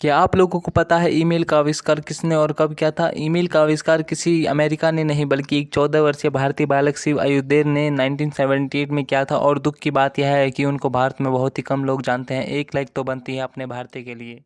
क्या आप लोगों को पता है ईमेल का आविष्कार किसने और कब किया था? ईमेल का आविष्कार किसी अमेरिका ने नहीं, बल्कि एक चौदह वर्षीय भारतीय बालक शिव अयोध्या ने 1978 में किया था। और दुख की बात यह है कि उनको भारत में बहुत ही कम लोग जानते हैं। एक लाइक तो बनती है अपने भारतीय के लिए।